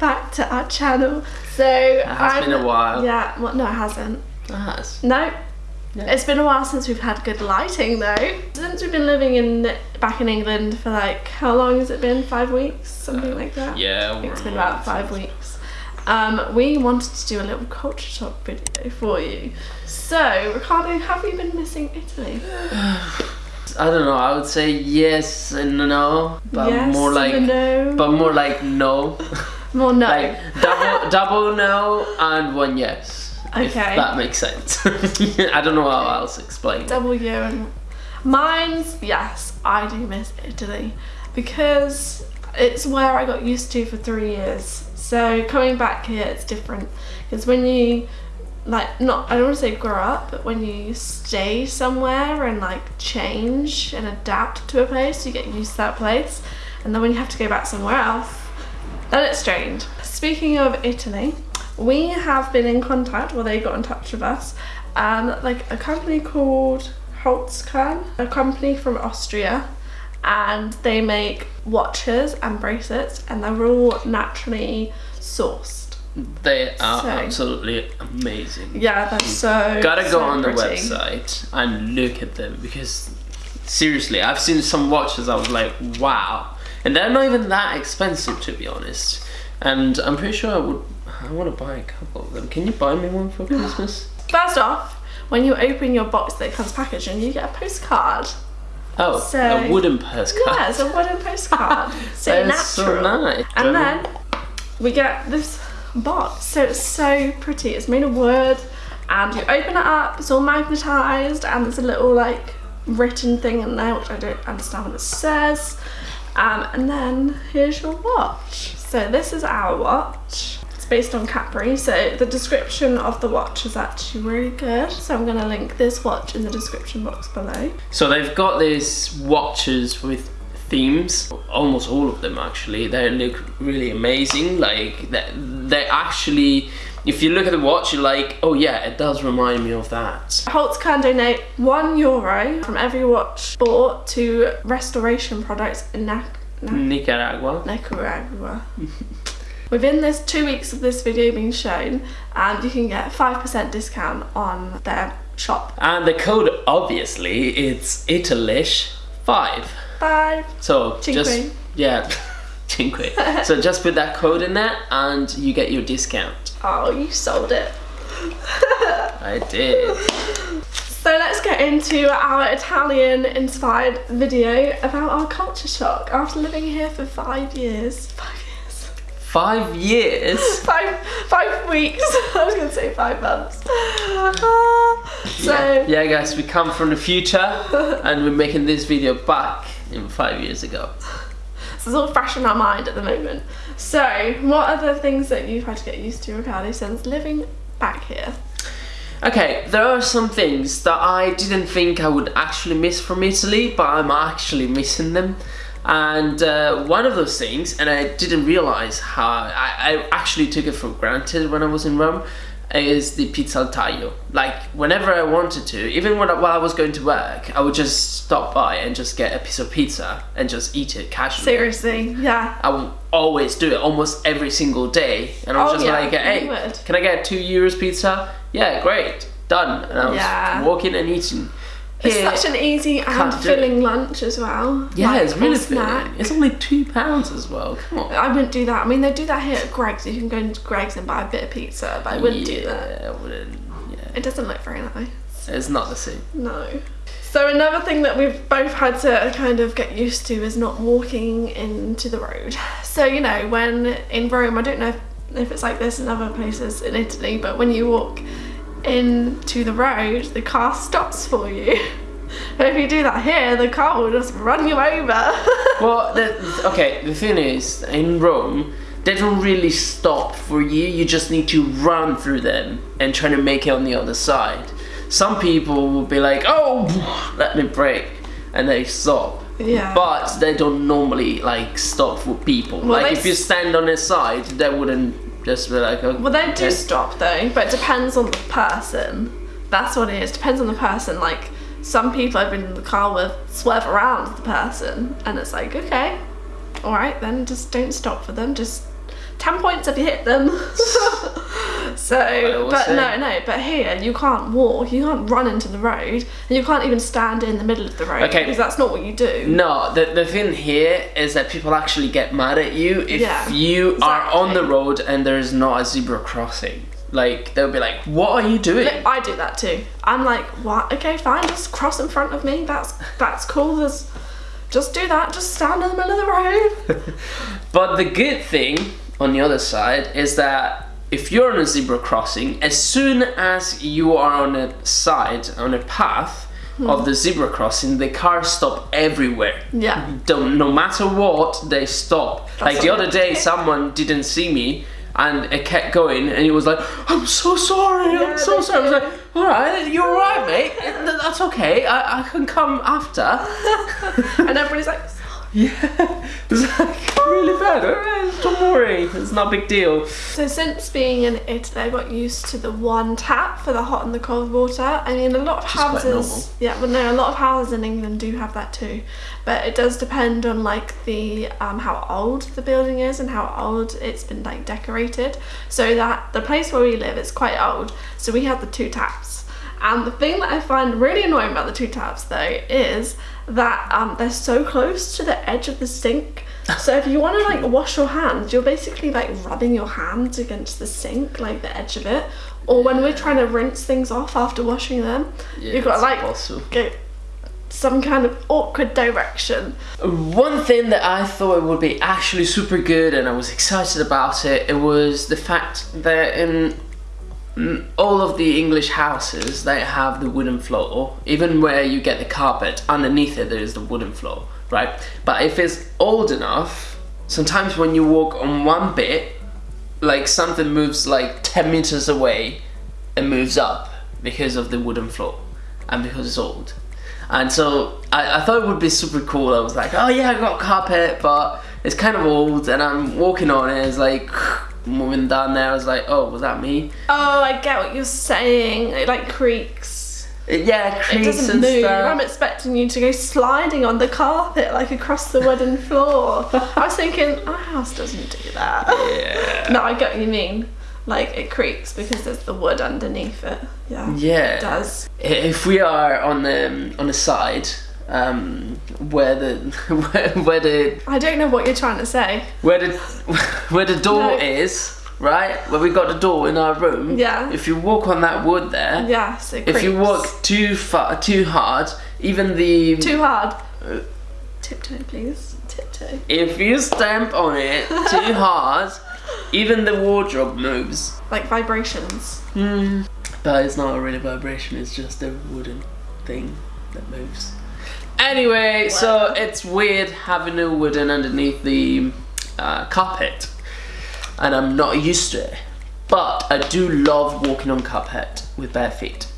back to our channel. So It has been a while. Yeah, well, no, it hasn't. It has. No. Yeah. It's been a while since we've had good lighting though. Since we've been living in back in England for like how long has it been? Five weeks, something like that. Yeah, it's been about five weeks. Um, we wanted to do a little culture shock video for you. So, Ricardo, have you been missing Italy? I don't know. I would say yes and no, but yes, more like, no, but more like no, more no. like double double no and one yes. If Okay. that makes sense. I don't know how else to explain. it. W and mine's yes, I do miss Italy because it's where I got used to for three years. So coming back here, it's different because when you like not I don't want to say grow up, but when you stay somewhere and like change and adapt to a place, you get used to that place, and then when you have to go back somewhere else, then it's strange. Speaking of Italy, we have been in contact, well, they got in touch with us, um, like a company called Holzkern, a company from Austria, and they make watches and bracelets, and they're all naturally sourced. They are So- absolutely amazing. Yeah, they're so. Gotta go so on the website and look at them because seriously, I've seen some watches. I was like, wow, and they're not even that expensive to be honest. And I'm pretty sure I would. I want to buy a couple of them. Can you buy me one for Christmas? First off, when you open your box that comes packaged, and you get a postcard. Oh, So- a wooden postcard. Yeah, it's a wooden postcard. so That's so natural. nice. And then we get this box. So it's so pretty. It's made of wood and you open it up, it's all magnetized and there's a little like written thing in there which I don't understand what it says. Um, and then here's your watch. So this is our watch. It's based on Capri. So the description of the watch is actually really good. So I'm gonna link this watch in the description box below. So they've got these watches with themes, almost all of them actually. They look really amazing. Like they, they actually, if you look at the watch, you're like, oh yeah, it does remind me of that. Holzkern donate one euro from every watch bought to restoration products in Nac- Nac- Nicaragua. Nicaragua. Within this two weeks of this video being shown, and you can get 5% discount on their shop. And the code, obviously, it's Italish five. Five. So Cinque. just yeah, so just put that code in there, and you get your discount. Oh, you sold it. I did. So let's get into our Italian inspired video about our culture shock after living here for five years. Five years. Five years. Five five weeks. I was gonna say five months. So Yeah, guys, we come from the future, and we're making this video back in five years ago. So it's all fresh in our mind at the moment. So, what are the things that you've had to get used to, Ricardo, since living back here? Okay, there are some things that I didn't think I would actually miss from Italy, but I'm actually missing them. And uh, one of those things, and I didn't realize how I, I actually took it for granted when I was in Rome, is the pizza al taglio. Like whenever I wanted to, even when I, while I was going to work, I would just stop by and just get a piece of pizza and just eat it casually. Seriously, yeah. I would always do it almost every single day, and I was Oh, just yeah, like, "Hey, can I get two euros pizza?" Yeah, great, done. And I was Yeah. walking and eating. It's Here- such an easy and can't do filling lunch as well. yeah, like, it's really filling. It's only two pounds as well. Come on. I wouldn't do that. I mean, they do that here at Greggs. You can go into Greggs and buy a bit of pizza, but I wouldn't do that. I wouldn't. Yeah, It doesn't look very nice. it's not the same. No. So another thing that we've both had to kind of get used to is not walking into the road. So you know, when in Rome, I don't know if, if it's like this in other places in Italy, but when you walk into the road, the car stops for you. But if you do that here, the car will just run you over. Well, the, okay, the thing is, in Rome, they don't really stop for you. You just need to run through them and try to make it on the other side. Some people will be like, "Oh, let me brake," and they stop. Yeah. But they don't normally like stop for people. like if you stand on their side, they wouldn't just be like. Well, they do okay." stop though, but it depends on the person. That's what it is. Depends on the person. Like some people I've been in the car with swerve around the person, and it's like, okay, all right, then just don't stop for them. Just 10 points if you hit them. so, but say. no, no, but here you can't walk, you can't run into the road, and you can't even stand in the middle of the road Okay. because that's not what you do. No, the, the thing here is that people actually get mad at you if Yeah, you are on the road and there is not a zebra crossing. Like they'll be like, "What are you doing?" Look, I do that too. I'm like, what? Okay, fine, just cross in front of me. That's that's cool. There's, just do that. Just stand in the middle of the road. But the good thing on the other side is that if you're on a zebra crossing, as soon as you are on a side, on a path of the zebra crossing, the cars stop everywhere. Yeah. Don't, no matter what, they stop. like the other day, someone didn't see me. And it kept going, and he was like, "I'm so sorry, Yeah, I'm so sorry." I was like, "All right, you're all right, mate. That's okay. I, I can come after." and everybody's like, Yeah, it's like really bad. Don't worry, it's not a big deal. So since being in Italy, I got used to the one tap for the hot and the cold water. I mean, a lot of is quite normal. houses, yeah, well, no, a lot of houses in England do have that too, but it does depend on like the um, how old the building is and how old it's been like decorated. So that the place where we live is quite old, so we have the two taps. And the thing that I find really annoying about the two taps though is that um, they're so close to the edge of the sink. So if you want to like wash your hands, you're basically like rubbing your hands against the sink, like the edge of it. Or when we're trying to rinse things off after washing them, you've got to like Also. go some kind of awkward direction. One thing that I thought would be actually super good, and I was excited about it, it was the fact that in mm, all of the English houses they have the wooden floor. Even where you get the carpet, underneath it there is the wooden floor, right? But if it's old enough, sometimes when you walk on one bit, like something moves like 10 meters away and moves up because of the wooden floor and because it's old. And so I, I thought it would be super cool. I was like, oh yeah, I got carpet, but it's kind of old and I'm walking on it. It's like moving down there. I was like, oh, was that me? Oh, I get what you're saying. It like creaks. Yeah, It doesn't and move. stuff. I'm expecting you to go sliding on the carpet like across the wooden floor. I was thinking, our house doesn't do that. Yeah. No, I get what you mean. Like it creaks because there's the wood underneath it. Yeah. Yeah. It does. If we are on the on the side, um, where the where, where the I don't know what you're trying to say. where the where the door No. is, right? Where we got the door in our room. Yeah. If you walk on that wood there, Yes, it if you walk too far, too hard, even the too hard. Tiptoe, please. Tiptoe. if you stamp on it too hard, even the wardrobe moves. Like vibrations. Hmm. But it's not a really vibration. It's just a wooden thing that moves. Anyway, so it's weird having a wooden underneath the uh, carpet, and I'm not used to it. But I do love walking on carpet with bare feet.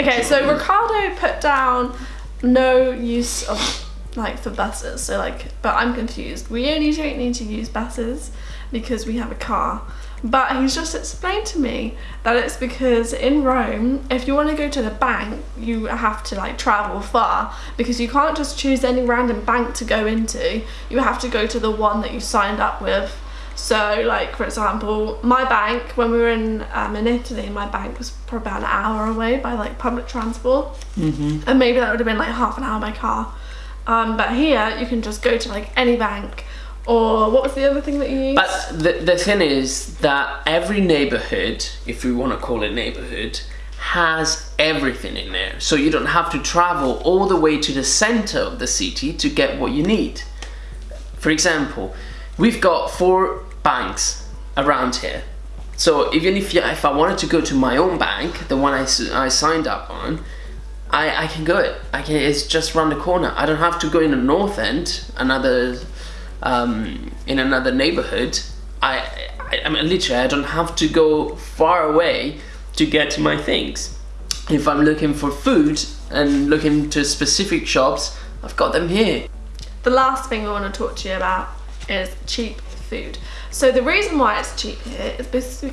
Okay, so Ricardo put down no use of like for buses. So like, but I'm confused. We only don't need to use buses because we have a car. But he's just explained to me that it's because in Rome, if you want to go to the bank, you have to like travel far because you can't just choose any random bank to go into. You have to go to the one that you signed up with. So, like for example, my bank when we were in um, in Italy, my bank was probably about an hour away by like public transport, Mm-hmm. and maybe that would have been like half an hour by car. Um, but here, you can just go to like any bank, or what was the other thing that you used? But the, the thing is that every neighborhood, if we want to call it neighborhood, has everything in there. So you don't have to travel all the way to the center of the city to get what you need. For example, we've got four banks around here. So even if, if I wanted to go to my own bank, the one I, I signed up on, I, I can go it. I can. It's just around the corner. I don't have to go in the north end, another, um, in another neighborhood. I, I, I mean, literally, I don't have to go far away to get my things. If I'm looking for food and looking to specific shops, I've got them here. The last thing we want to talk to you about is cheap food. So the reason why it's cheap here is because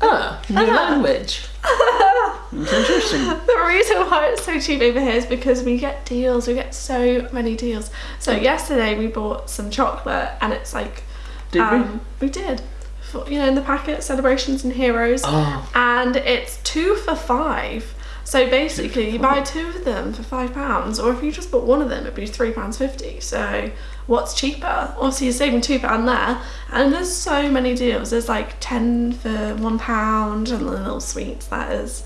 Ah, new Ah. language. It's interesting. The reason why it's so cheap over here is because we get deals. We get so many deals. So yesterday we bought some chocolate and it's like Did um, we? did. For, you know, in the packet, celebrations and heroes, Oh, and it's two for five. So basically, you buy two of them for five pounds, or if you just bought one of them, it'd be three pounds fifty. So what's cheaper? Obviously, you're saving two pound there, and there's so many deals. There's like ten for one pound, and the little sweets that is,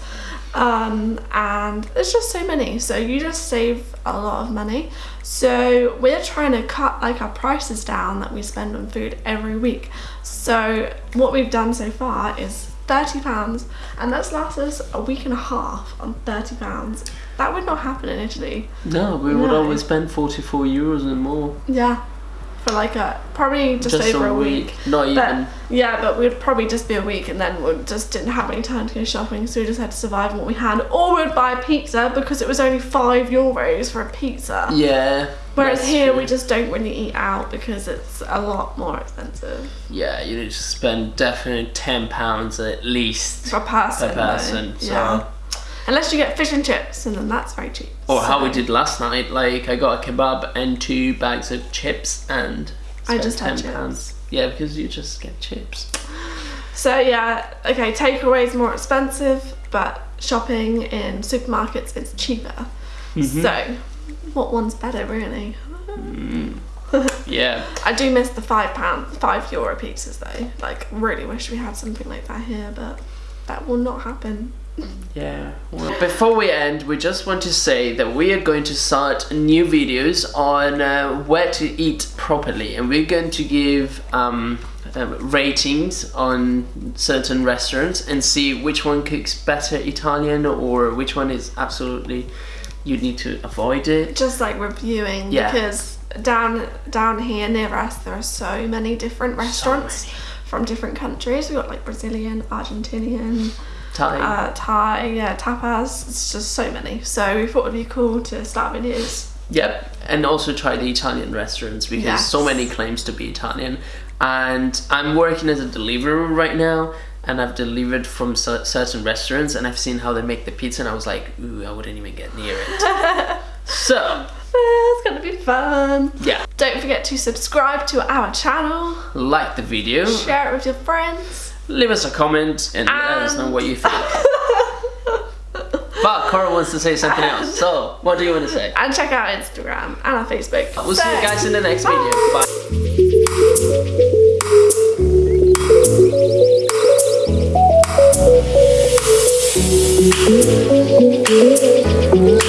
um, and there's just so many. So you just save a lot of money. So we're trying to cut like our prices down that we spend on food every week. So what we've done so far is thirty pounds, and that's lasted us a week and a half on thirty pounds. That would not happen in Italy. no, we would No. always spend 44 euros and more. Yeah, for like a probably just, over a week. Not even. Yeah, but we'd probably just be a week, and then we just didn't have any time to go shopping, so we just had to survive on what we had, or we'd buy a pizza because it was only five euros for a pizza. yeah. Whereas that's here true. we just don't really eat out because it's a lot more expensive Yeah, you need to spend definitely 10 pounds at least per person. per person. So. Yeah. Unless you get fish and chips, and then that's very cheap. Or how we did last night, like I got a kebab and two bags of chips and I just had 10 chips. pounds. Yeah, because you just get chips. So yeah, okay, takeaway is more expensive, but shopping in supermarkets is cheaper. Mm-hmm. So, what one's better, really? Yeah. I do miss the five pound, five euro pizzas though. Like, really wish we had something like that here, but that will not happen. Yeah. Well, before we end, we just want to say that we are going to start new videos on uh, where to eat properly, and we're going to give um, um, ratings on certain restaurants and see which one cooks better Italian or which one is absolutely you need to avoid it. Just like reviewing, Yeah. because down down here near us, there are so many different restaurants many. from different countries. We've got like Brazilian, Argentinian, Thai. uh, Thai, yeah, tapas. It's just so many. So we thought it'd be cool to start videos. Yep, and also try the Italian restaurants because so many claims to be Italian. And I'm working as a deliverer right now, and I've delivered from certain restaurants, and I've seen how they make the pizza, and I was like, ooh, I wouldn't even get near it. so, it's gonna be fun. yeah, Don't forget to subscribe to our channel, like the video, share it with your friends. leave us a comment, and let us know what you think. but Cora wants to say something else, so what do you want to say? And check out Instagram and our Facebook. We'll see you guys in the next video. Bye. Bye.